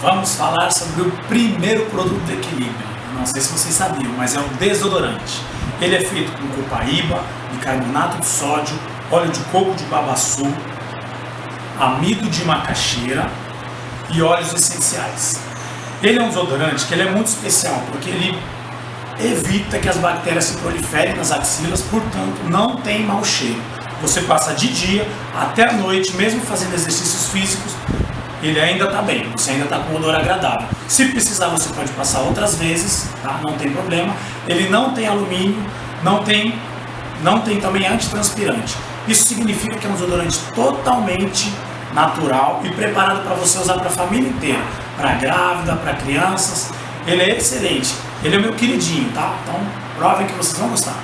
vamos falar sobre o primeiro produto de equilíbrio. Não sei se vocês sabiam, mas é um desodorante. Ele é feito com copaíba, bicarbonato de sódio, óleo de coco de babaçu, amido de macaxeira e óleos essenciais. Ele é um desodorante que ele é muito especial, porque ele evita que as bactérias se proliferem nas axilas, portanto não tem mau cheiro. Você passa de dia até a noite, mesmo fazendo exercícios físicos, ele ainda está bem, você ainda está com um odor agradável. Se precisar, você pode passar outras vezes, tá? não tem problema. Ele não tem alumínio, não tem, não tem também antitranspirante. Isso significa que é um desodorante totalmente natural e preparado para você usar para a família inteira, para grávida, para crianças. Ele é excelente. Ele é meu queridinho, tá? Então provem que vocês vão gostar.